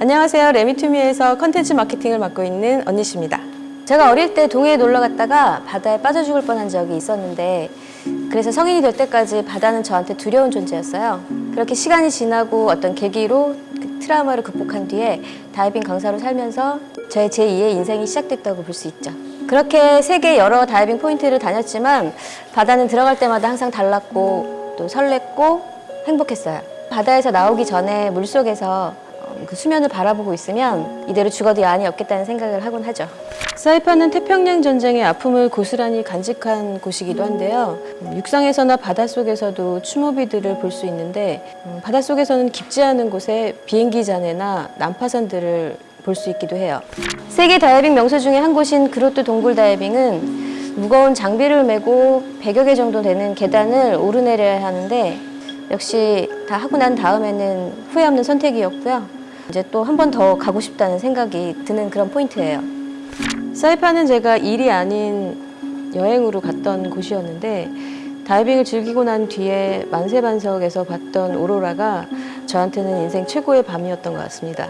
안녕하세요. 레미투미에서 컨텐츠 마케팅을 맡고 있는 언니씨입니다. 제가 어릴 때 동해에 놀러 갔다가 바다에 빠져 죽을 뻔한 적이 있었는데 그래서 성인이 될 때까지 바다는 저한테 두려운 존재였어요. 그렇게 시간이 지나고 어떤 계기로 그 트라우마를 극복한 뒤에 다이빙 강사로 살면서 저의 제2의 인생이 시작됐다고 볼 수 있죠. 그렇게 세계 여러 다이빙 포인트를 다녔지만 바다는 들어갈 때마다 항상 달랐고 또 설렜고 행복했어요. 바다에서 나오기 전에 물속에서 어, 그 수면을 바라보고 있으면 이대로 죽어도 야한이 없겠다는 생각을 하곤 하죠. 사이판은 태평양 전쟁의 아픔을 고스란히 간직한 곳이기도 한데요. 음, 육상에서나 바닷속에서도 추모비들을 볼 수 있는데 음, 바닷속에서는 깊지 않은 곳에 비행기 잔해나 난파선들을 볼 수 있기도 해요. 세계 다이빙 명소 중에 한 곳인 그로트 동굴 다이빙은 무거운 장비를 메고 100여 개 정도 되는 계단을 오르내려야 하는데 역시 다 하고 난 다음에는 후회 없는 선택이었고요. 이제 또 한 번 더 가고 싶다는 생각이 드는 그런 포인트예요. 사이판은 제가 일이 아닌 여행으로 갔던 곳이었는데 다이빙을 즐기고 난 뒤에 만세반석에서 봤던 오로라가 저한테는 인생 최고의 밤이었던 것 같습니다.